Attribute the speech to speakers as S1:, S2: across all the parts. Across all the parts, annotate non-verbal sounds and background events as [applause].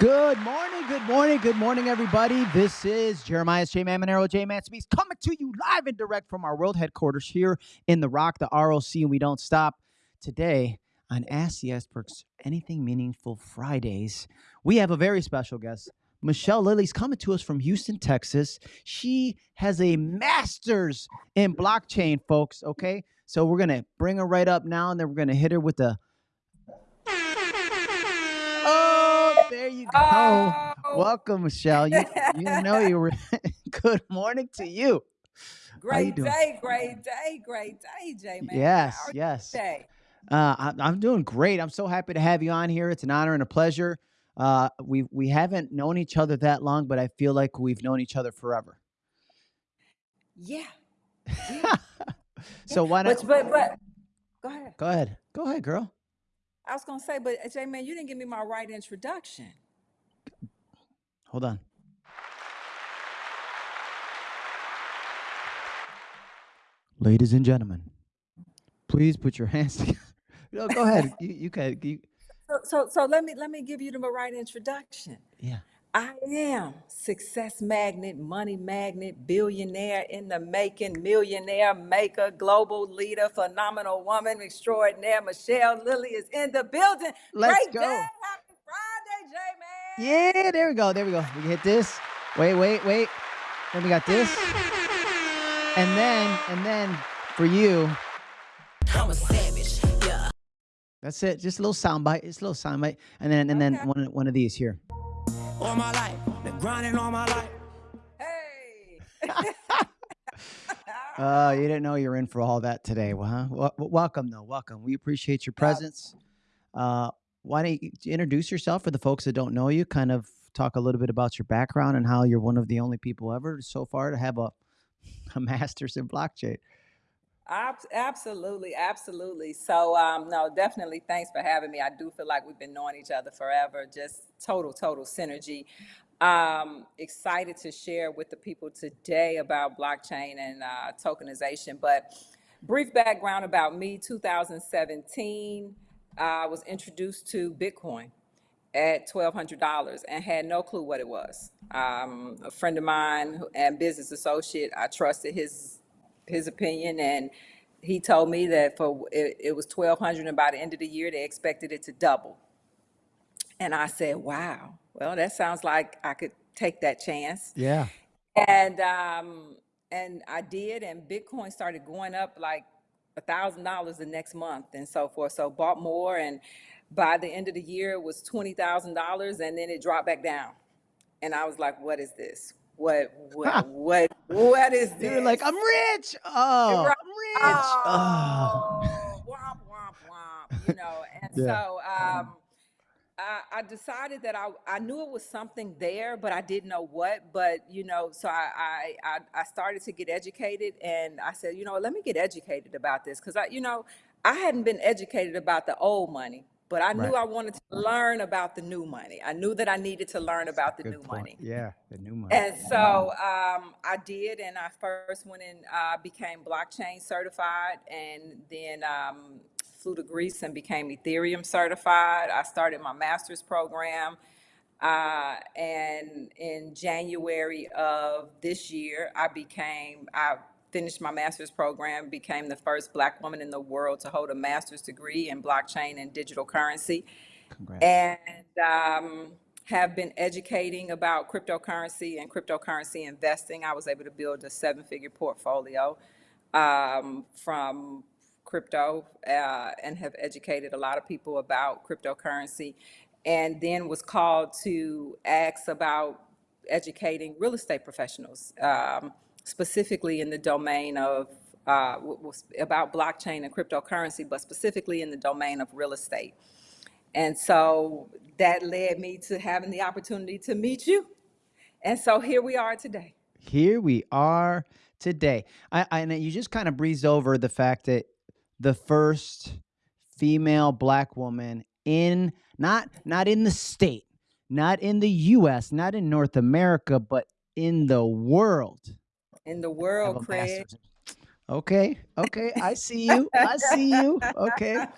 S1: Good morning, good morning, good morning, everybody. This is Jeremiah J. Man Monero, J. Man Speaks, coming to you live and direct from our world headquarters here in the Rock, the ROC, and we don't stop. Today on Ask the Anything Meaningful Fridays, we have a very special guest. Michelle Lilly's coming to us from Houston, Texas. She has a master's in blockchain, folks. Okay. So we're going to bring her right up now, and then we're going to hit her with the there you go.
S2: Oh,
S1: Welcome, Michelle. You you know you were. [laughs] [laughs] Good morning to you. How you
S2: great day, great day, great day, Jay. man.
S1: Yes, yes.
S2: today?
S1: Uh, I, I'm doing great. I'm so happy to have you on here. It's an honor and a pleasure. Uh, we we haven't known each other that long, but I feel like we've known each other forever.
S2: Yeah, [laughs] yeah.
S1: so why
S2: But
S1: not?
S2: but but go ahead.
S1: Go ahead. Go ahead, girl.
S2: I was gonna say, but uh, J man, you didn't give me my right introduction.
S1: Hold on. Ladies and gentlemen, please put your hands [laughs] together. No, go ahead. You you can. You, [laughs]
S2: So so so let me let me give you the right introduction.
S1: yeah.
S2: I am success magnet, money magnet, billionaire in the making, millionaire maker, global leader, phenomenal woman extraordinaire. Michelle Lilly is in the building.
S1: Let's
S2: Great
S1: go.
S2: day, happy Friday, J man.
S1: Yeah, there we go. There we go. We hit this. Wait, wait, wait. Then we got this. And then, and then for you,
S3: I'm a savage, yeah.
S1: that's it. Just a little sound bite. It's a little sound bite. And then, and then
S2: Okay.
S1: one, one of these here.
S3: All my life, been grinding all my life.
S2: Hey. [laughs]
S1: Uh, you didn't know you were in for all that today. Well, huh? Wel- wel- welcome, though. Welcome. We appreciate your presence. Uh, why don't you introduce yourself for the folks that don't know you? Kind of talk a little bit about your background and how you're one of the only people ever so far to have a, [laughs] a master's in blockchain.
S2: Ab- Absolutely, absolutely. So, um, no, definitely. Thanks for having me. I do feel like we've been knowing each other forever. Just total, total synergy. Um, excited to share with the people today about blockchain and uh, tokenization. But brief background about me: 2017, I was introduced to Bitcoin at twelve hundred dollars and had no clue what it was. Um, a friend of mine and business associate, I trusted his his opinion, and he told me that for it, it was twelve hundred, and by the end of the year, they expected it to double. And I said, "Wow, well, that sounds like I could take that chance."
S1: Yeah.
S2: And um, and I did, and Bitcoin started going up like a thousand dollars the next month and so forth. So bought more, and by the end of the year, it was twenty thousand dollars, and then it dropped back down. And I was like, "What is this? What what what what is this?"
S1: You were like, I'm rich. Oh,
S2: Right.
S1: I'm rich. Oh.
S2: Oh, [laughs] womp womp womp. You know, and
S1: Yeah.
S2: so um, I, I decided that I, I knew it was something there, but I didn't know what. But you know, so I, I I I started to get educated, and I said, you know, let me get educated about this because I, you know, I hadn't been educated about the old money, but I knew
S1: Right.
S2: I wanted to learn about the new money. I knew that I needed to learn about the
S1: Good
S2: new
S1: point.
S2: money.
S1: Yeah, the new money.
S2: And so um, I did, and I first went and uh, became blockchain certified, and then um, flew to Greece and became Ethereum certified. I started my master's program, uh, and in January of this year, I became I finished my master's program, became the first Black woman in the world to hold a master's degree in blockchain and digital currency
S1: Congrats.
S2: and um, have been educating about cryptocurrency and cryptocurrency investing. I was able to build a seven-figure portfolio um, from crypto uh, and have educated a lot of people about cryptocurrency. And then was called to ask about educating real estate professionals, um, specifically in the domain of uh, about blockchain and cryptocurrency, but specifically in the domain of real estate. And so that led me to having the opportunity to meet you. And so here we are today.
S1: Here we are today. I, I and you just kind of breezed over the fact that the first female black woman in not not in the state, not in the US, not in North America, but in the world.
S2: In the world, Craig. [laughs]
S1: Okay. Okay. I see you. I see you. Okay. [laughs]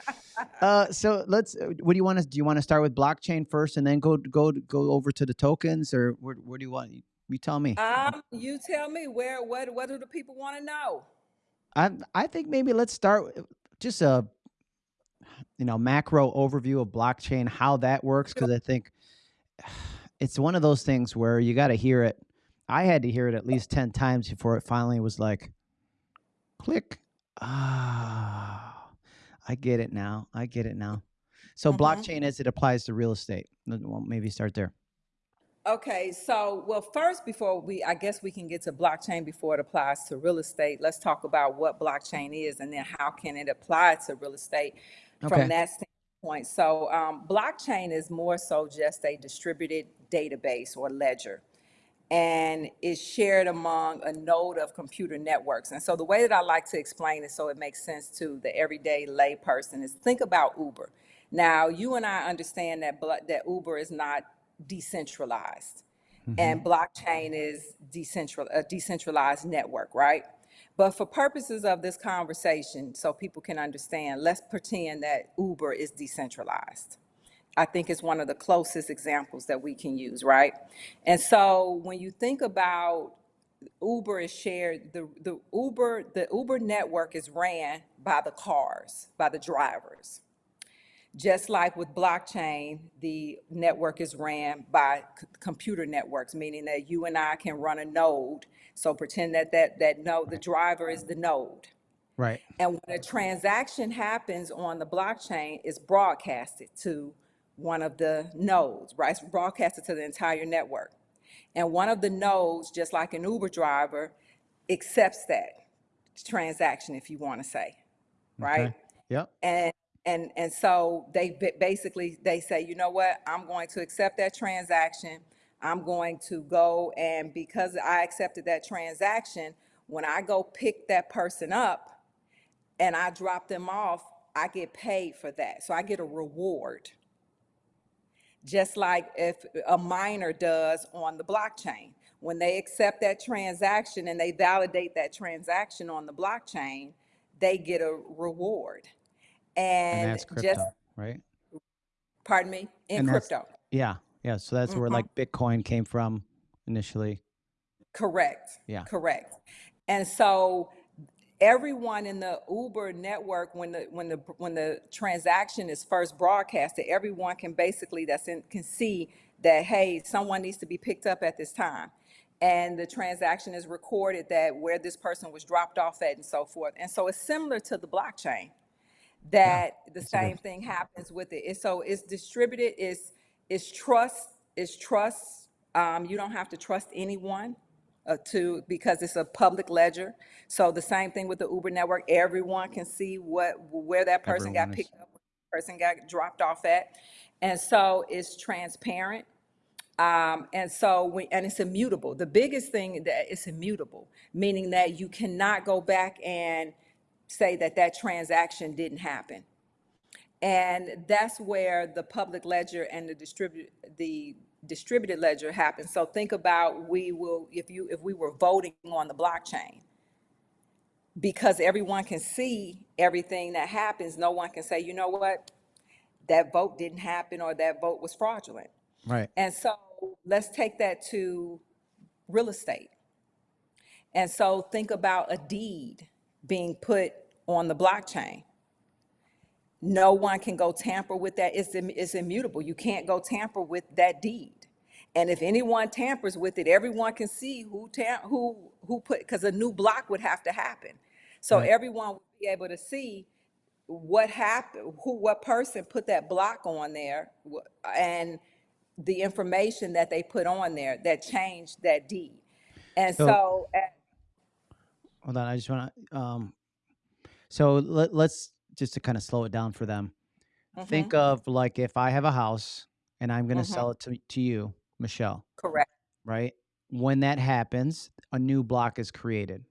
S1: Uh, so let's. uh, What do you want to? Do you want to start with blockchain first, and then go go go over to the tokens, or where, where do you want? You tell me.
S2: Um, you tell me where, what, what do the people want to know?
S1: I I think maybe let's start just a you know macro overview of blockchain, how that works, because I think [sighs] it's one of those things where you got to hear it. I had to hear it at least ten times before it finally was like, click. Ah, I get it now. I get it now. So
S2: Mhm.
S1: blockchain as it applies to real estate. Well, maybe start there.
S2: Okay, so, well, first, before we, I guess we can get to blockchain before it applies to real estate. Let's talk about what blockchain is and then how can it apply to real estate
S1: Okay.
S2: from that standpoint. So, um, blockchain is more so just a distributed database or ledger. And is shared among a node of computer networks. And so the way that I like to explain it so it makes sense to the everyday lay person is think about Uber. Now, you and I understand that that Uber is not decentralized and mm-hmm. blockchain is decentral a decentralized network, right? But for purposes of this conversation, so people can understand, let's pretend that Uber is decentralized. I think it's one of the closest examples that we can use, right? And so when you think about Uber is shared, the, the Uber, the Uber network is ran by the cars, by the drivers. Just like with blockchain, the network is ran by computer networks, meaning that you and I can run a node. So pretend that that, that node, the driver is the node.
S1: Right.
S2: And when a transaction happens on the blockchain, it's broadcasted to one of the nodes, right? It's broadcasted to the entire network. And one of the nodes, just like an Uber driver, accepts that transaction, if you want to say, right?
S1: Okay. Yep.
S2: And, and, and so they basically, they say, you know what, I'm going to accept that transaction. I'm going to go and because I accepted that transaction, when I go pick that person up and I drop them off, I get paid for that. So I get a reward. Just like if a miner does on the blockchain. When they accept that transaction and they validate that transaction on the blockchain, they get a reward.
S1: And
S2: And
S1: that's
S2: just,
S1: right?
S2: pardon me, in
S1: And
S2: crypto.
S1: Yeah. Yeah. So that's where
S2: Mhm.
S1: like Bitcoin came from initially.
S2: Correct.
S1: Yeah.
S2: Correct. And so everyone in the Uber network, when the when the when the transaction is first broadcasted, everyone can basically that's in can see that hey, someone needs to be picked up at this time. And the transaction is recorded that where this person was dropped off at and so forth. And so it's similar to the blockchain that the
S1: that's good-
S2: same thing happens with it. It's, so it's distributed, it's, it's trust, it's trust. Um, you don't have to trust anyone uh, to, because it's a public ledger. So the same thing with the Uber network, everyone can see what, where that person got
S1: Everyone is-
S2: picked up, where person got dropped off at. And so it's transparent. Um, and so, we, and it's immutable. The biggest thing that it's immutable, meaning that you cannot go back and say that that transaction didn't happen. And that's where the public ledger and the distribute, the distributed ledger happens. So think about, we will, if you, if we were voting on the blockchain, because everyone can see everything that happens, no one can say, you know what? That vote didn't happen or that vote was fraudulent.
S1: Right.
S2: And so let's take that to real estate. And so think about a deed being put on the blockchain. No one can go tamper with that. It's, it's immutable. You can't go tamper with that deed. And if anyone tampers with it, everyone can see who tam, who, who put, because a new block would have to happen. So
S1: Right.
S2: everyone would be able to see what happened, who, what person put that block on there, wh- and the information that they put on there that changed that deed. And
S1: So-
S2: so, uh,
S1: Hold on. I just want to. Um, so let, let's just to kind of slow it down for them.
S2: mhm,
S1: Think of like if I have a house and I'm going to
S2: Mhm.
S1: sell it to, to you, Michelle,
S2: correct.
S1: right? When that happens, a new block is created,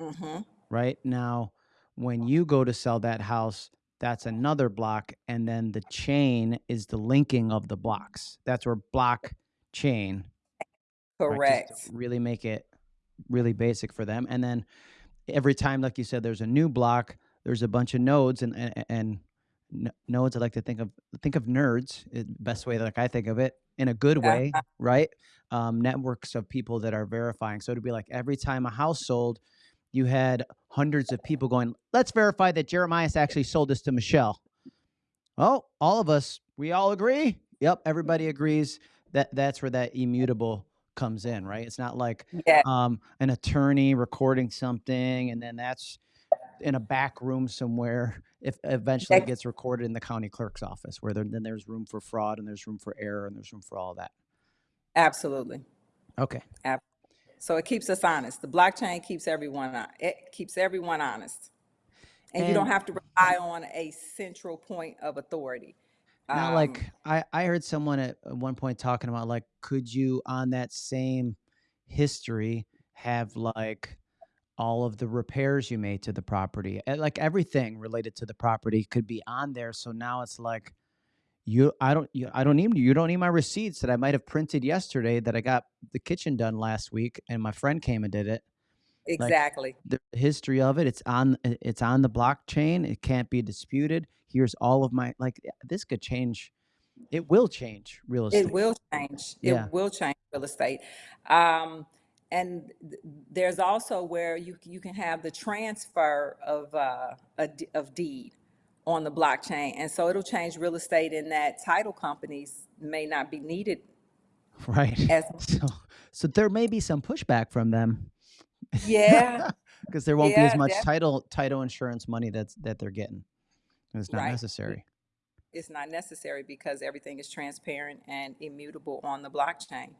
S2: Mm-hmm.
S1: right? Now, when you go to sell that house, that's another block. And then the chain is the linking of the blocks. That's where block chain.
S2: Correct.
S1: to really make it really basic for them. And then every time, like you said, there's a new block, there's a bunch of nodes and and, and nodes. I like to think of think of nerds. eh, Best way like I think of it in a good way,
S2: Uh-huh.
S1: right? Um, networks of people that are verifying. So it'd be like every time a house sold, you had hundreds of people going, "Let's verify that Jeremiah's actually sold this to Michelle." Oh, all of us, we all agree. Yep, everybody agrees. That that's where that immutable comes in, right? It's not like
S2: Yeah,
S1: um, an attorney recording something and then that's in a back room somewhere. If eventually it gets recorded in the county clerk's office, where there, then there's room for fraud and there's room for error and there's room for all that.
S2: absolutely.
S1: Okay.
S2: Ab- So it keeps us honest. The blockchain keeps everyone, it keeps everyone honest. And you don't have to rely on a central point of authority.
S1: now,
S2: Um,
S1: like I, I heard someone at at one point talking about like, could you on that same history have like all of the repairs you made to the property, Eh, like everything related to the property could be on there. So now it's like you, I don't, you, I don't need you don't need my receipts that I might have printed yesterday that I got the kitchen done last week and my friend came and did it. Like
S2: Exactly.
S1: the history of it, it's on it's on the blockchain. It can't be disputed. Here's all of my like eh, this could change. It will change real estate It
S2: will change. It will change real estate. Um, and there's also where you, you can have the transfer of, uh, a of deed on the blockchain. And so it'll change real estate in that title companies may not be needed [laughs]
S1: Right.
S2: as, [laughs]
S1: So so there may be some pushback from them.
S2: yeah, [laughs]
S1: because there won't be as much title title insurance money that's that they're getting. and It's not
S2: right.
S1: necessary.
S2: It's not necessary because everything is transparent and immutable on the blockchain.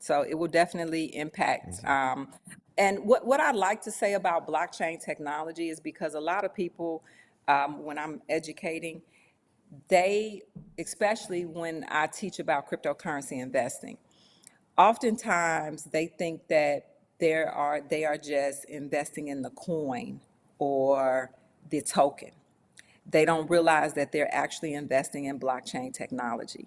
S2: So it will definitely impact.
S1: Crazy.
S2: Um, and what, what I'd like to say about blockchain technology is because a lot of people, um, when I'm educating, they, especially when I teach about cryptocurrency investing, oftentimes they think that there are, they are just investing in the coin or the token they don't realize that they're actually investing in blockchain technology.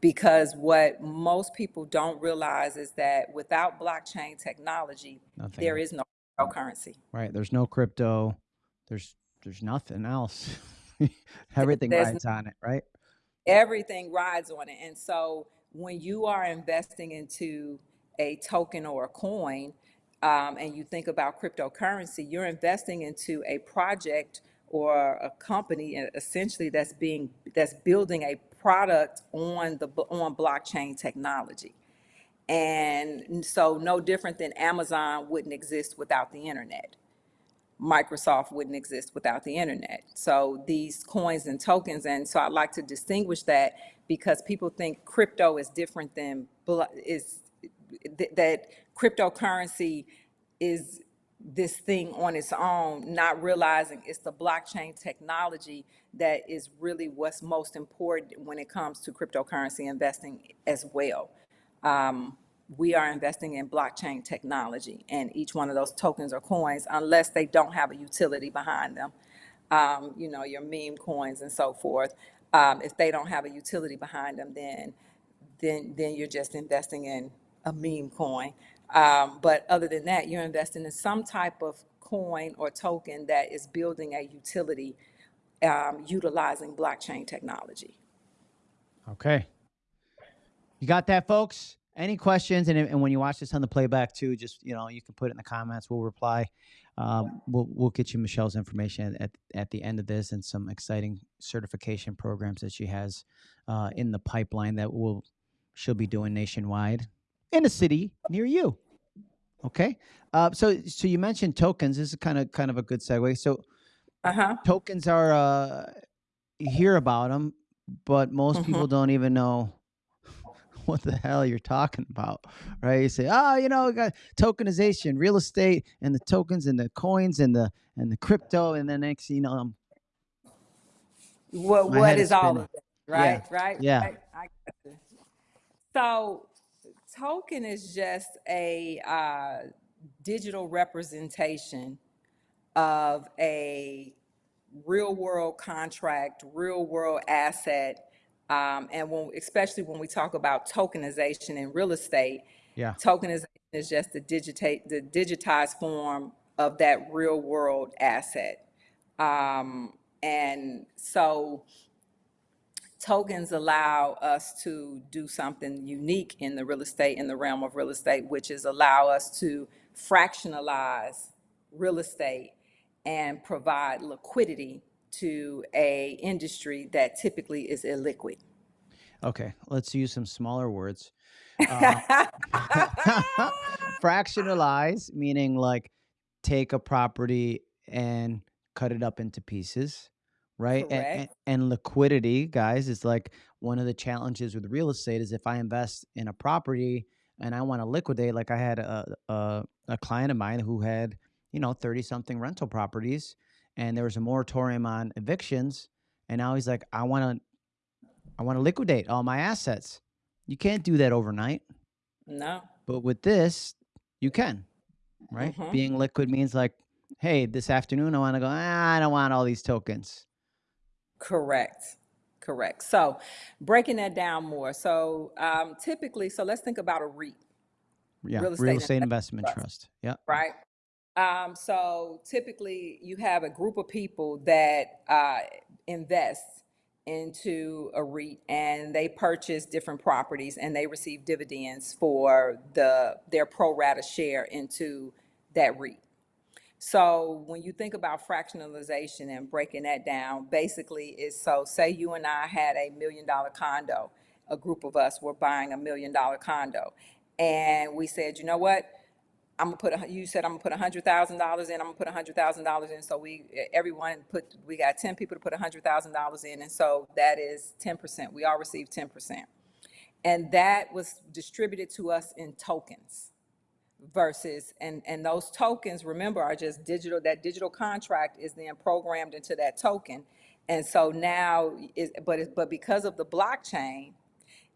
S2: Because what most people don't realize is that without blockchain technology,
S1: Nothing.
S2: there is no cryptocurrency.
S1: Right. There's no crypto. There's there's nothing else. [laughs] Everything
S2: There's
S1: rides on it, right?
S2: everything rides on it. And so when you are investing into a token or a coin, um, and you think about cryptocurrency, you're investing into a project or a company essentially that's being that's building a product on the on blockchain technology. And so no different than Amazon wouldn't exist without the internet. Microsoft wouldn't exist without the internet. So these coins and tokens, and so I like to distinguish that because people think crypto is different than is th- that cryptocurrency is this thing on its own, not realizing it's the blockchain technology that is really what's most important when it comes to cryptocurrency investing as well um, we are investing in blockchain technology and each one of those tokens or coins, unless they don't have a utility behind them, um, you know, your meme coins and so forth. Um, if they don't have a utility behind them, then, then, then you're just investing in a meme coin. Um, but other than that, you're investing in some type of coin or token that is building a utility, um, utilizing blockchain technology.
S1: Okay. You got that, folks? Any questions? And, and when you watch this on the playback too, just you know, you can put it in the comments. We'll reply. Um, we'll we'll get you Michelle's information at at the end of this and some exciting certification programs that she has uh, in the pipeline that will she'll be doing nationwide in a city near you. Okay. Uh, so so you mentioned tokens. This is kind of kind of a good segue. So
S2: Uh-huh.
S1: tokens are uh, you hear about them, but most
S2: Mhm.
S1: people don't even know [laughs] what the hell you're talking about, right? You say, oh, you know, we got tokenization, real estate, and the tokens and the coins and the and the crypto, and then next, you know, I'm
S2: What,
S1: My
S2: what
S1: head
S2: is all of it, right, right?
S1: Yeah.
S2: right. So token is just a uh, digital representation of a real world contract, real world asset. Um, and when, especially when we talk about tokenization in real estate,
S1: yeah,
S2: tokenization is just the digitate, the digitized form of that real world asset. Um, and so tokens allow us to do something unique in the real estate, in the realm of real estate, which is allow us to fractionalize real estate and provide liquidity to a industry that typically is illiquid.
S1: Okay, let's use some smaller words. Uh, [laughs] fractionalize, meaning like take a property and cut it up into pieces, right? And, and, and liquidity, guys, is like one of the challenges with real estate is if I invest in a property and I want to liquidate, like I had a, a, a client of mine who had, you know, 30 something rental properties and there was a moratorium on evictions. And now he's like, I want to, I want to liquidate all my assets. You can't do that overnight.
S2: No.
S1: But with this, you can, right?
S2: Mhm.
S1: Being liquid means like, hey, this afternoon I want to go, ah, I don't want all these tokens.
S2: Correct. Correct. So breaking that down more. So um, typically, so let's think about a REIT,
S1: Yeah.
S2: Real
S1: Real
S2: estate
S1: estate
S2: investment
S1: investment
S2: trust.
S1: trust. Yeah.
S2: right? Um, so typically, you have a group of people that uh, invest into a REIT and they purchase different properties and they receive dividends for the their pro rata share into that REIT. So when you think about fractionalization and breaking that down, basically is so say you and I had a million dollar condo, a group of us were buying a million dollar condo. And we said, you know what? I'm gonna put, a you said I'm gonna put a hundred thousand dollars in, I'm gonna put a hundred thousand dollars in, so we, everyone put, we got ten people to put a hundred thousand dollars in, and so that is ten percent, we all received ten percent. And that was distributed to us in tokens versus, and, and those tokens, remember, are just digital, that digital contract is then programmed into that token. And so now, is, but, it- but because of the blockchain,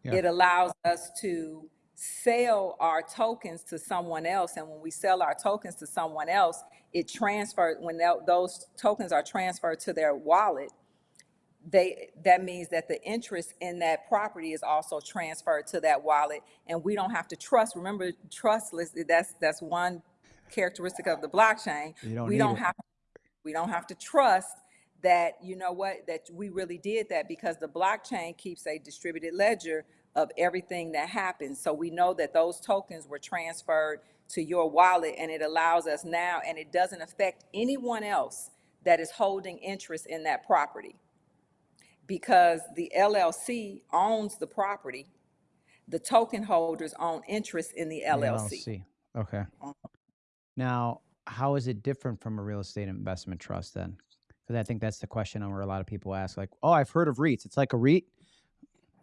S1: Yeah.
S2: it allows us to sell our tokens to someone else. And when we sell our tokens to someone else, it transfers, when those tokens are transferred to their wallet, they, that means that the interest in that property is also transferred to that wallet. And we don't have to trust, remember, trustless, that's, that's one characteristic of the blockchain.
S1: You don't
S2: We
S1: need
S2: don't
S1: it.
S2: have, we don't have to trust that, you know what, that we really did that because the blockchain keeps a distributed ledger of everything that happens. So we know that those tokens were transferred to your wallet and it allows us now, and it doesn't affect anyone else that is holding interest in that property. Because the LLC owns the property, the token holders own interest in the
S1: The
S2: LLC.
S1: Okay.
S2: Uh-huh.
S1: Now, how is it different from a real estate investment trust then? Because I think that's the question where a lot of people ask, like, oh, I've heard of REITs. It's like a REIT.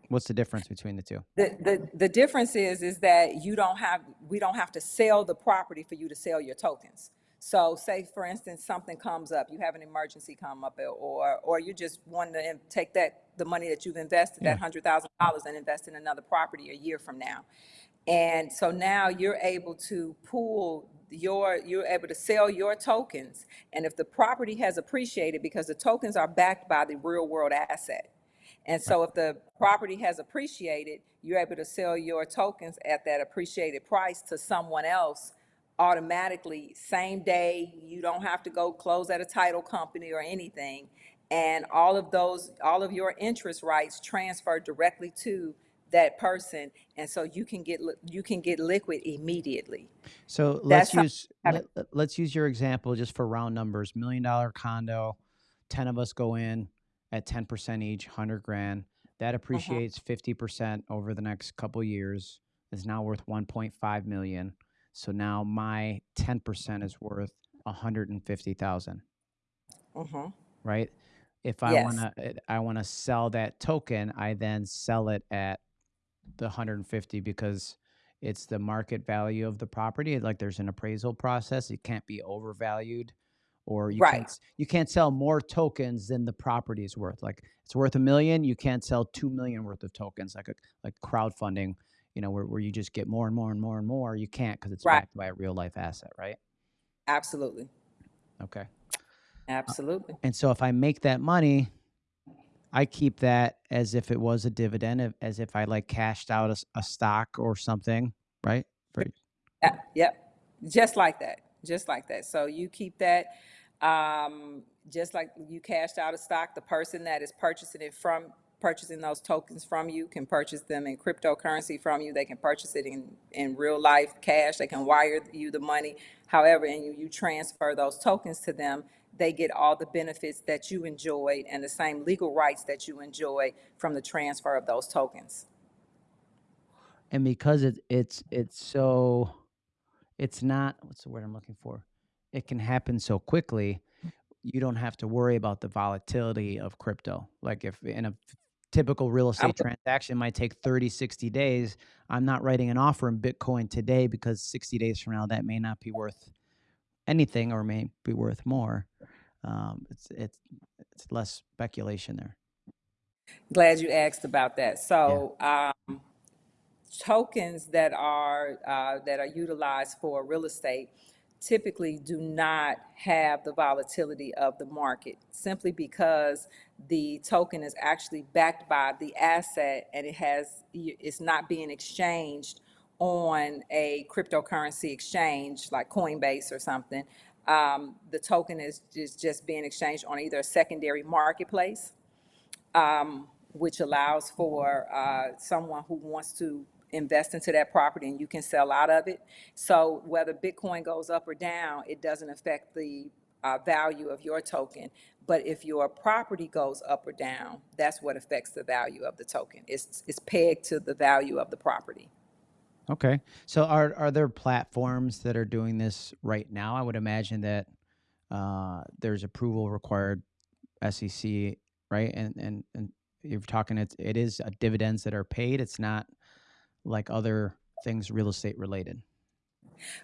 S1: What's the difference between the two?
S2: The, the, the difference is, is that you don't have, we don't have to sell the property for you to sell your tokens. So say, for instance, something comes up, you have an emergency come up, or, or you just want to take that, the money that you've invested, that hundred thousand dollars and invest in another property a year from now. And so now you're able to pool your, you're able to sell your tokens. And if the property has appreciated, because the tokens are backed by the real world asset. And so if the property has appreciated, you're able to sell your tokens at that appreciated price to someone else automatically, same day. You don't have to go close at a title company or anything. And all of those, all of your interest rights transfer directly to that person. And so you can get, you can get liquid immediately.
S1: So let's use let, let- let's use your example just for round numbers. Million dollar condo, ten of us go in at ten percent each, hundred grand. That mm-hmm. appreciates fifty percent over the next couple years. Is now worth one point five million. So now my ten percent is worth a hundred and fifty thousand.
S2: Mhm.
S1: right? If I
S2: Yes.
S1: want to, I want to sell that token, I then sell it at the 150 because it's the market value of the property. Like there's an appraisal process; it can't be overvalued, or you
S2: Right.
S1: can't you can't sell more tokens than the property is worth. Like it's worth a million, you can't sell two million worth of tokens, like a, like crowdfunding. You know, where, where you just get more and more and more and more. You can't because it's
S2: Right.
S1: backed by a real life asset, right?
S2: Absolutely.
S1: Okay.
S2: Absolutely.
S1: And so if I make that money, I keep that as if it was a dividend, as if I like cashed out a stock or something, right? For-
S2: Yeah, Yep. Just like that. just like that. So you keep that, um, just like you cashed out a stock, the person that is purchasing it from, purchasing those tokens from you can purchase them in cryptocurrency from you. They can purchase it in, in real life cash. They can wire you the money. However, and you, you transfer those tokens to them, they get all the benefits that you enjoyed and the same legal rights that you enjoy from the transfer of those tokens.
S1: and because it, it's it's so it's not what's the word i'm looking for it can happen so quickly you don't have to worry about the volatility of crypto like if in a typical real estate transaction might take 30 60 days. I'm not writing an offer in bitcoin today because 60 days from now that may not be worth anything or may be worth more. Um, it's it's it's less speculation there.
S2: Glad you asked about that. So, um, tokens that are, uh, that are utilized for real estate typically do not have the volatility of the market simply because the token is actually backed by the asset and it has, it's not being exchanged on a cryptocurrency exchange like Coinbase or something. Um, the token is just, just being exchanged on either a secondary marketplace um, which allows for uh, someone who wants to invest into that property and you can sell out of it. So whether Bitcoin goes up or down, it doesn't affect the uh, value of your token. But if your property goes up or down, that's what affects the value of the token. It's, it's pegged to the value of the property.
S1: Okay. So are are there platforms that are doing this right now? I would imagine that uh, there's approval required, SEC, right? And and and you're talking it's it is uh, dividends that are paid. It's not like other things real estate related.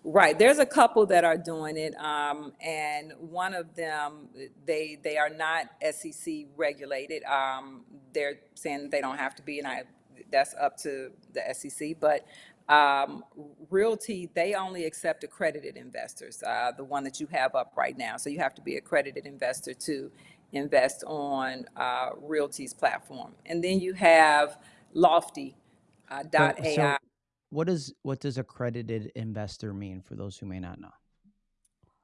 S2: Right. There's a couple that are doing it, um, and one of them, they they are not SEC regulated. Um, they're saying they don't have to be, and I that's up to the SEC. But um, RealT, they only accept accredited investors. Uh, the one that you have up right now, so you have to be accredited investor to invest on uh, RealT's platform. And then you have Lofty uh, dot
S1: so
S2: AI.
S1: what does what does accredited investor mean for those who may not know?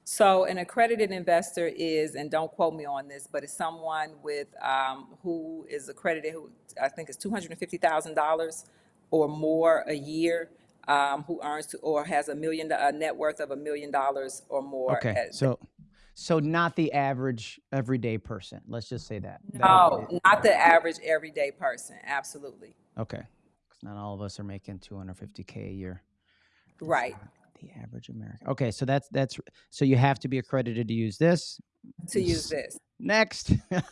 S2: So an accredited investor is, and don't quote me on this, but it's someone with, um, who is accredited, who I think is two hundred and fifty thousand dollars or more a year, um, who earns to, or has a million, a net worth of a million dollars or more.
S1: Okay. So so not the average everyday person. Let's just say that. That
S2: No, not the average everyday person, absolutely.
S1: okay. Not all of us are making 250k a year.
S2: Right,
S1: the average American. Okay, so that's that's so you have to be accredited to use this.
S2: to use this.
S1: Next. [laughs]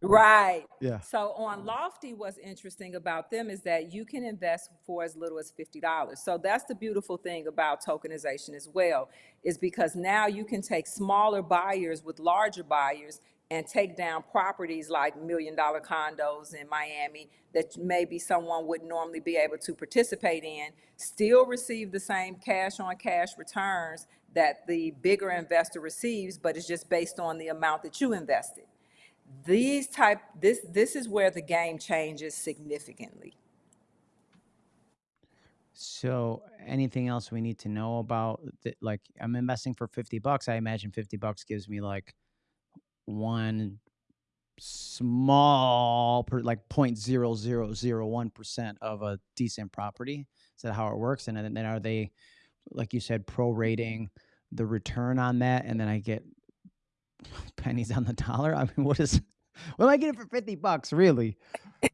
S2: Right.
S1: yeah.
S2: So on Lofty, what's interesting about them is that you can invest for as little as fifty dollars. So that's the beautiful thing about tokenization as well, is because now you can take smaller buyers with larger buyers and take down properties like million dollar condos in Miami that maybe someone wouldn't normally be able to participate in, still receive the same cash on cash returns that the bigger investor receives, but it's just based on the amount that you invested these type this this is where the game changes significantly
S1: So anything else we need to know about like I'm investing for 50 bucks. I imagine 50 bucks gives me like one small per like 0.0001% of a decent property. Is that how it works? And then, are they like you said prorating the return on that and then I get [laughs] pennies on the dollar? I mean, what is [laughs] what am I getting for 50 bucks really? [laughs]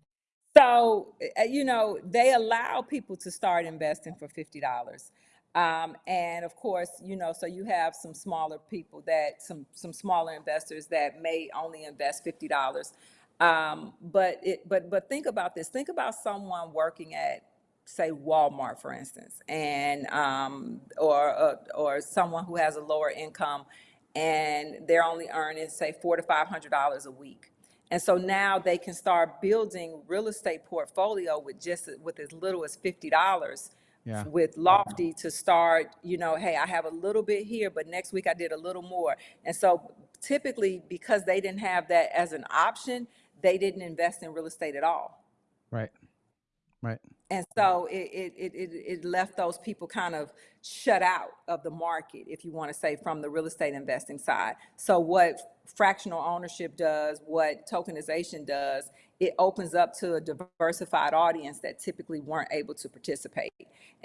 S2: so uh, you know they allow people to start investing for $50 um, and of course you know so you have some smaller people that some some smaller investors that may only invest $50 um, but it but but think about this think about someone working at say Walmart, for instance, and um, or uh, or someone who has a lower income, and they're only earning say four to five hundred dollars a week, and so now they can start building real estate portfolio with just with as little as fifty dollars.
S1: Yeah.
S2: With Lofty to start, you know, hey, I have a little bit here, but next week I did a little more. And so typically, because they didn't have that as an option, they didn't invest in real estate at all.
S1: Right. Right.
S2: And so it, it, it, it it left those people kind of shut out of the market, if you want to say, from the real estate investing side. So what fractional ownership does, what tokenization does, it opens up to a diversified audience that typically weren't able to participate.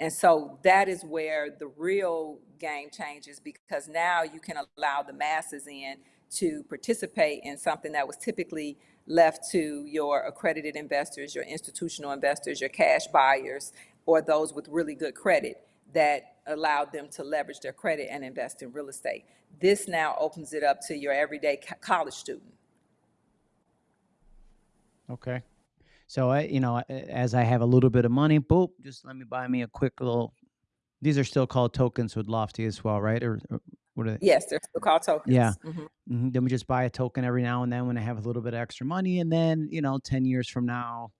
S2: And so that is where the real game changes because now you can allow the masses in to participate in something that was typically left to your accredited investors, your institutional investors, your cash buyers, or those with really good credit that allowed them to leverage their credit and invest in real estate. This now opens it up to your everyday co- college student.
S1: Okay. So I, you know, as I have a little bit of money, boop, just let me buy me a quick little. These are still called tokens with Lofty as well, right? Or, or what are they?
S2: Yes, they're still called tokens.
S1: Yeah.
S2: Mhm.
S1: Mhm, Then we just buy a token every now and then when I have a little bit of extra money, and then you know, ten years from now,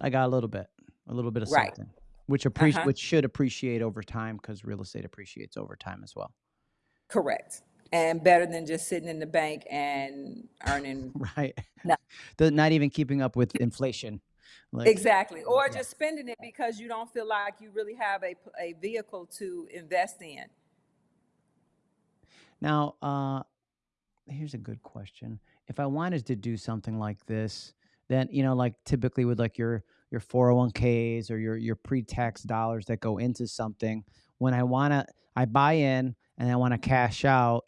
S1: I got a little bit, a little bit of
S2: Right.
S1: something, which appreci-
S2: Uh-huh.
S1: which should appreciate over time because real estate appreciates over time as well.
S2: Correct. And better than just sitting in the bank and earning [laughs]
S1: Right.
S2: No. [laughs]
S1: The, not even keeping up with inflation. Like,
S2: Exactly. Or
S1: Yeah.
S2: just spending it because you don't feel like you really have a, a vehicle to invest in.
S1: Now, uh, here's a good question. If I wanted to do something like this, then you know, like typically with like your your 401ks or your your pre-tax dollars that go into something, when I wanna, I buy in and I want to cash out.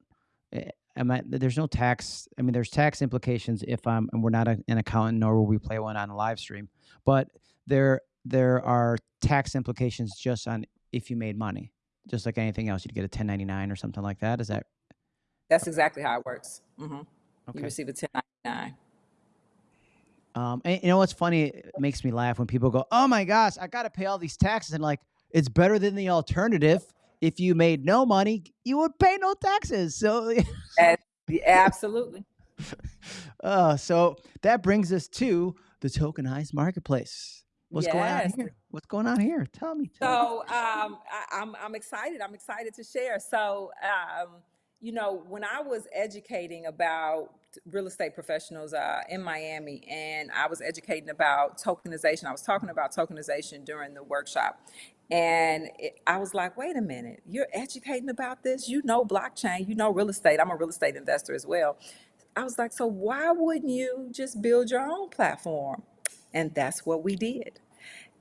S1: eh, Am I, there's no tax. I mean, there's tax implications if I'm, and we're not a, an accountant, nor will we play one on a live stream. But there, there are tax implications just on if you made money, just like anything else. You'd get a 1099 or something like that. Is that
S2: That's exactly how it works. hmm You receive a 1099.
S1: Um, and you know what's funny? It makes me laugh when people go, "Oh my gosh, I got to pay all these taxes," and like, it's better than the alternative. If you made no money, you would pay no taxes. So, [laughs]
S2: Absolutely. [laughs]
S1: uh, so that brings us to the tokenized marketplace. What's going on here? What's going on here? Tell me. Tell me.
S2: So um, I, I'm I'm excited. I'm excited to share. So um, you know, when I was educating about real estate professionals uh, in Miami, and I was educating about tokenization, I was talking about tokenization during the workshop, and it, I was like, wait a minute, you're educating about this? You know blockchain, you know real estate. I'm a real estate investor as well. I was like, so why wouldn't you just build your own platform? And that's what we did.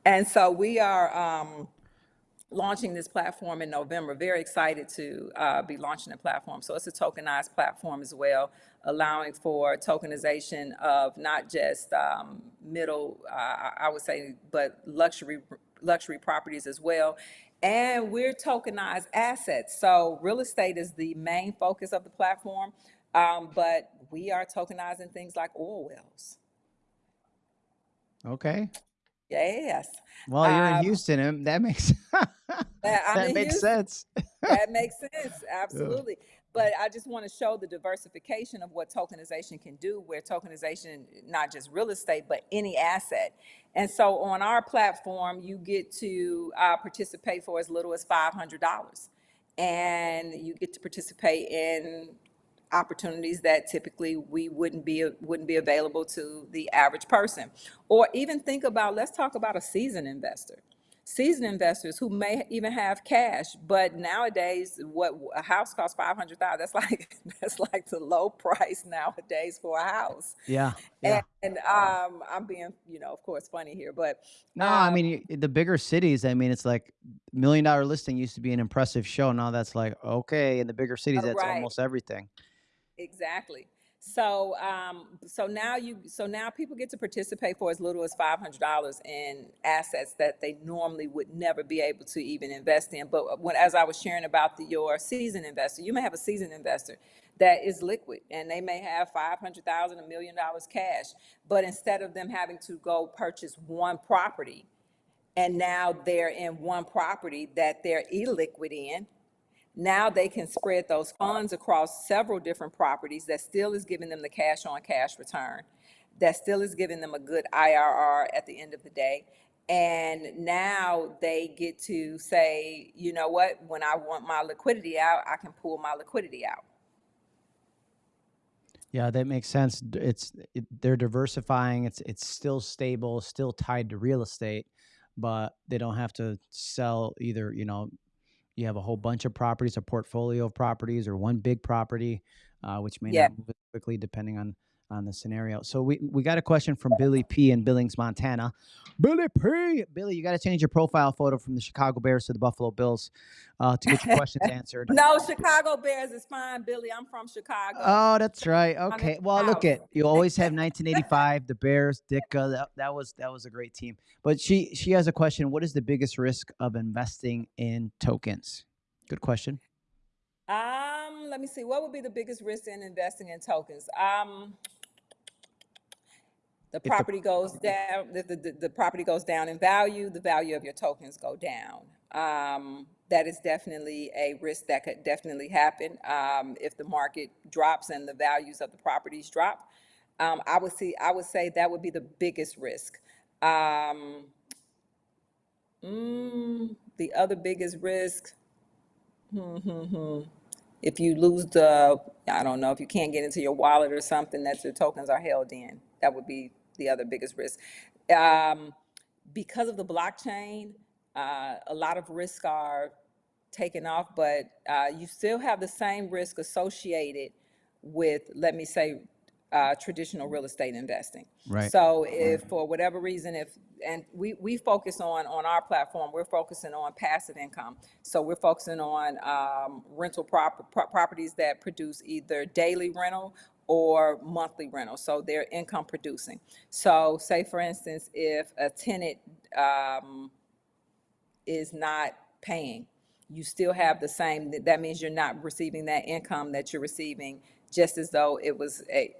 S2: And so we are um, launching this platform in November. Very excited to uh, be launching the platform. So it's a tokenized platform as well, allowing for tokenization of not just um, middle, uh, I would say, but luxury luxury properties as well. And we're tokenized assets. So real estate is the main focus of the platform, um, but we are tokenizing things like oil wells.
S1: Okay.
S2: Yes.
S1: Well, you're in
S2: Um,
S1: Houston, that makes
S2: Yeah, [laughs]
S1: that makes
S2: Houston.
S1: sense.
S2: That [laughs] makes sense, absolutely. But I just want to show the diversification of what tokenization can do, where tokenization, not just real estate, but any asset. And so on our platform, you get to uh, participate for as little as $500. And you get to participate in opportunities that typically we wouldn't be, wouldn't be available to the average person. Or even think about, let's talk about a seasoned investor seasoned investors who may even have cash, but nowadays, what a house costs five hundred thousand. That's [laughs] like that's like the low price nowadays for a house.
S1: Yeah. Yeah.
S2: And, and um, I'm being, you know, of course, funny here, but
S1: No, I
S2: um,
S1: mean the bigger cities. I mean, it's like million dollar listing used to be an impressive show. Now that's like okay, in the bigger cities, that's
S2: right.
S1: almost everything.
S2: Exactly. So, um, so now you, so now people get to participate for as little as five hundred dollars in assets that they normally would never be able to even invest in. But when, as I was sharing about the, your seasoned investor, you may have a seasoned investor that is liquid, and they may have five hundred thousand, a million dollars cash. But instead of them having to go purchase one property, and now they're in one property that they're illiquid in, now they can spread those funds across several different properties that still is giving them the cash on cash return, that still is giving them a good IRR at the end of the day. And now they get to say, you know what, when I want my liquidity out, I can pull my liquidity out.
S1: Yeah, that makes sense. It's it, they're diversifying. It's it's still stable, still tied to real estate, but they don't have to sell either. You know, you have a whole bunch of properties, a portfolio of properties, or one big property, uh, which may
S2: Yeah.
S1: not move quickly depending on on the scenario. So we we got a question from Billy P in Billings, Montana. Billy P, Billy, you got to change your profile photo from the Chicago Bears to the Buffalo Bills uh, to get your questions [laughs] answered.
S2: No, Chicago Bears is fine, Billy. I'm from Chicago.
S1: Oh, that's right. Okay. Well, look at you. Always have 1985, the Bears, Ditka. That, that was that was a great team. But she she has a question. What is the biggest risk of investing in tokens? Good question.
S2: Um, let me see. What would be the biggest risk in investing in tokens? Um, the
S1: the-
S2: property goes down. The, the, the, the property goes down in value. The value of your tokens go down. Um, that is definitely a risk that could definitely happen um, if the market drops and the values of the properties drop. Um, I would see. I would say that would be the biggest risk. Um, mm, the other biggest risk. if you lose the, I don't know, if you can't get into your wallet or something that your tokens are held in, that would be the other biggest risk. Um, because of the blockchain, uh, a lot of risks are taken off, but uh, you still have the same risk associated with, let me say, uh, traditional real estate investing.
S1: Right.
S2: So if for whatever reason, if, and we, we focus on, on our platform, we're focusing on passive income. So we're focusing on um, rental prop, pro- properties that produce either daily rental or monthly rental. So they're income producing. So say for instance, if a tenant um, is not paying, you still have the same, that- means you're not receiving that income that you're receiving just as though it was a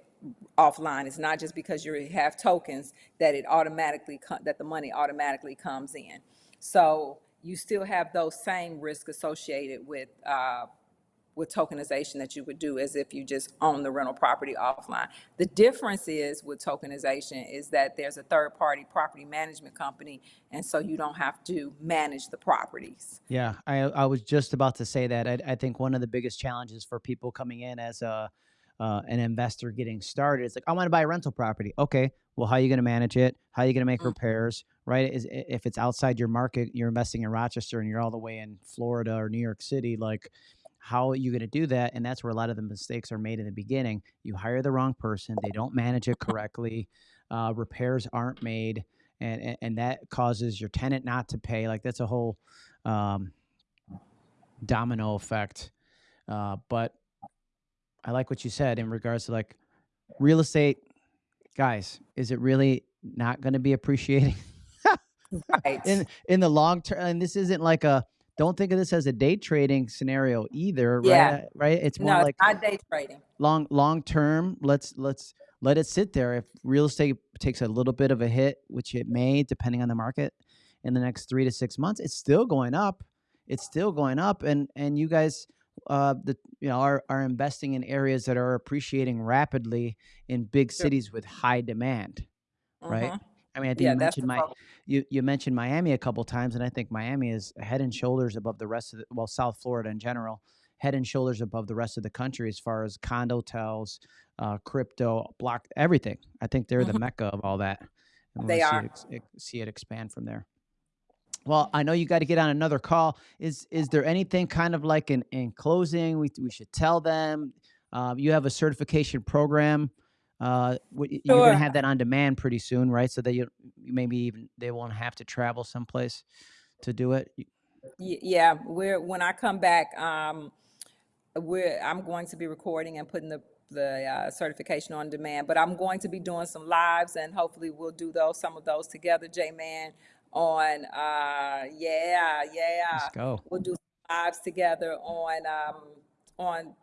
S2: offline. It's not just because you have tokens that it automatically, that the money automatically comes in. So you still have those same risks associated with, uh, with tokenization that you would do as if you just own the rental property offline. The difference is with tokenization is that there's a third-party property management company, and so you don't have to manage the properties.
S1: Yeah, I I was just about to say that. I, I think one of the biggest challenges for people coming in as a uh, an investor getting started is like, I want to buy a rental property. Okay, well, how are you going to manage it? How are you going to make
S2: Mm.
S1: repairs? Right? Is if it's outside your market, you're investing in Rochester and you're all the way in Florida or New York City, like. How are you going to do that? And that's where a lot of the mistakes are made in the beginning. You hire the wrong person, they don't manage it correctly, uh, repairs aren't made, and, and and that causes your tenant not to pay. Like that's a whole um, domino effect. Uh, but I like what you said in regards to like real estate, guys. Is it really not going to be appreciating [laughs]
S2: Right.
S1: in in the long term? And this isn't like a. Don't think of this as a day trading scenario either, right?
S2: Yeah.
S1: Uh, Right? It's more
S2: No,
S1: like
S2: it's not day trading.
S1: long long term. Let's let's let it sit there. If real estate takes a little bit of a hit, which it may, depending on the market, in the next three to six months, it's still going up. It's still going up, and and you guys, uh, the you know are are investing in areas that are appreciating rapidly in big
S2: Sure.
S1: cities with high demand, right? I mean, I think
S2: Yeah,
S1: you mentioned my you you mentioned Miami a couple times, and I think Miami is head and shoulders above the rest of the well, South Florida in general, head and shoulders above the rest of the country as far as condo hotels, uh, crypto, block, everything. I think they're the
S2: Mhm.
S1: mecca of all that. And
S2: They
S1: we'll see
S2: are.
S1: it, see it expand from there. Well, I know you got to get on another call. Is is there anything kind of like in, in closing we we should tell them? Um, you have a certification program. Uh, you're gonna have that on demand pretty soon, right? So that you maybe even they won't have to travel someplace to do it.
S2: Yeah, we're, when I come back, um, we're, I'm going to be recording and putting the, the, uh, certification on demand, but I'm going to be doing some lives and hopefully we'll do those, some of those together, J-Man, on, uh, yeah, yeah.
S1: Let's go.
S2: We'll do lives together on, um, on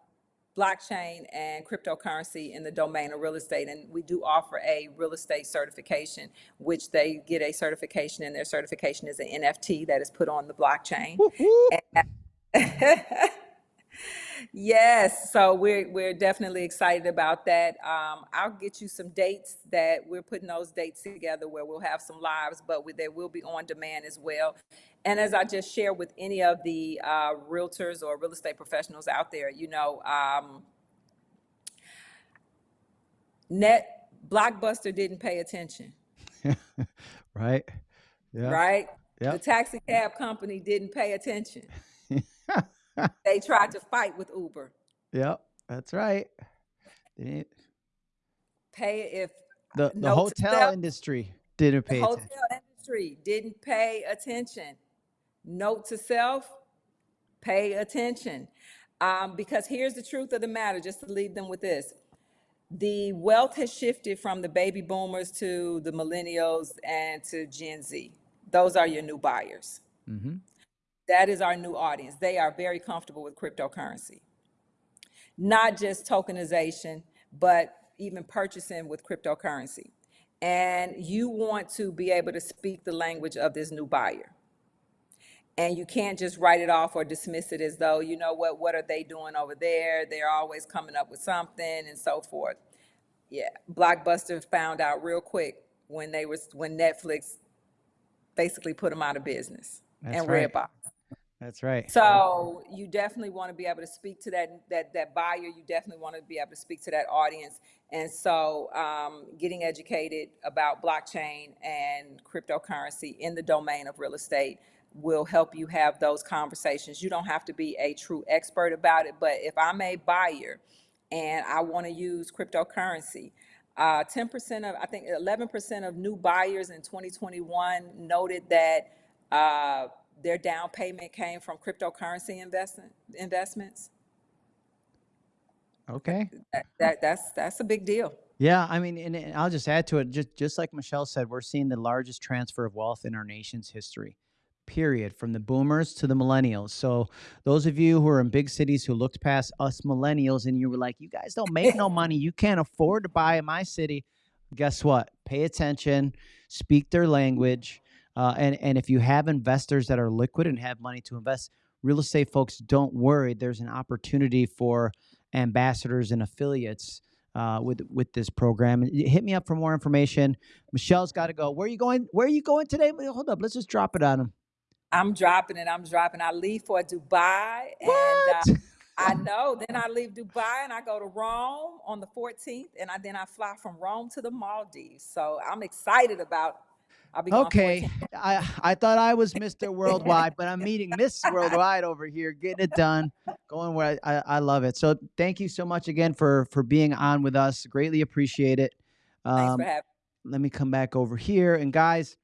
S2: blockchain and cryptocurrency in the domain of real estate. And we do offer a real estate certification, which they get a certification and their certification is an NFT that is put on the blockchain.
S1: Whoop, whoop. [laughs]
S2: Yes, so we're, we're definitely excited about that. Um, I'll get you some dates that, we're putting those dates together where we'll have some lives, but we- they will be on demand as well. And as I just shared with any of the, uh, realtors or real estate professionals out there, you know, um, net, Blockbuster didn't pay attention, [laughs]
S1: right? Yeah.
S2: right?
S1: Yep.
S2: The taxi cab company didn't pay attention. [laughs] they tried to fight with Uber.
S1: Yep. That's right. They didn't-
S2: Pay if
S1: The the hotel industry didn't
S2: the
S1: pay
S2: hotel
S1: attention.
S2: industry didn't pay attention. Note to self, pay attention. Um, because here's the truth of the matter, just to leave them with this. The wealth has shifted from the baby boomers to the millennials and to Gen Z. Those are your new buyers.
S1: Mm-hmm.
S2: That is our new audience. They are very comfortable with cryptocurrency. Not just tokenization, but even purchasing with cryptocurrency. And you want to be able to speak the language of this new buyer. And you can't just write it off or dismiss it as though, you know what, what are they doing over there? They're always coming up with something and so forth. Yeah, Blockbuster found out real quick when they was when Netflix basically put them out of business
S1: That's
S2: and
S1: right.
S2: Redbox.
S1: That's right.
S2: So you definitely want to be able to speak to that that that buyer. You definitely want to be able to speak to that audience. And so, um, getting educated about blockchain and cryptocurrency in the domain of real estate will help you have those conversations. You don't have to be a true expert about it, but if I'm a buyer and I want to use cryptocurrency, uh, 10% of, I think 11% of new buyers in 2021 noted that uh, their down payment came from cryptocurrency investment, investments.
S1: Okay.
S2: That, that, that's, that's a big deal.
S1: Yeah, I mean, and, and I'll just add to it. Just just like Michelle said, we're seeing the largest transfer of wealth in our nation's history. Period. From the boomers to the millennials. So those of you who are in big cities who looked past us millennials and you were like, you guys don't make no money, you can't afford to buy in my city. Guess what? Pay attention, speak their language, uh, and and if you have investors that are liquid and have money to invest, real estate folks, don't worry. There's an opportunity for ambassadors and affiliates uh, with with this program. Hit me up for more information. Michelle's got to go. Where are you going? Where are you going today? Hold up. Let's just drop it on him.
S2: I'm dropping it. I'm dropping. I leave for Dubai, and uh,
S1: What?
S2: I [laughs] know. Then I leave Dubai and I go to Rome on the 14th, and I then I fly from Rome to the Maldives. So I'm excited about. I'll be
S1: Okay. [laughs] I I thought I was Mr. [laughs] Worldwide, but I'm meeting Miss Worldwide over here, getting it done, going where I, I, I love it. So thank you so much again for for being on with us. Greatly appreciate it.
S2: Thanks
S1: Um,
S2: for having.
S1: let me come back over here and guys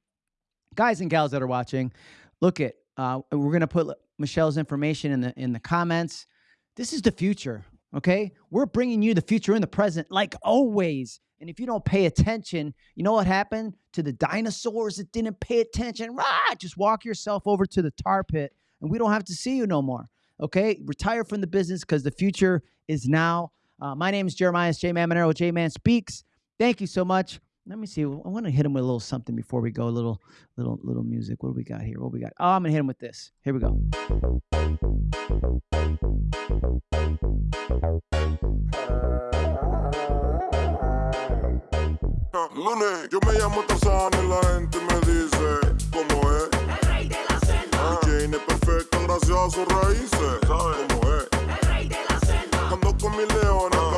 S1: guys and gals that are watching look at uh, we're going to put michelle's information in the in the comments this is the future okay we're bringing you the future in the present like always and if you don't pay attention you know what happened? To the dinosaurs that didn't pay attention rah, just walk yourself over to the tar pit and we don't have to see you no more okay? Retire from the business because the future is now. Uh, my name is jeremiah j. Mamonero. J man speaks. Thank you so much let me see. I want to hit him with a little something before we go. A little, little, little music. What do we got here? What we got? Oh, I'm gonna hit him with this. Here we go.
S4: Lunes, yo me llamo Tarzán y la gente me dice cómo es.
S3: El rey de la selva, ah,
S4: Jane es perfecta gracias a sus raíces. ¿Sabes cómo es?
S3: el rey de la selva,
S4: Ando con mis leones ah.